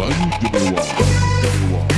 Bayu Give Diki one.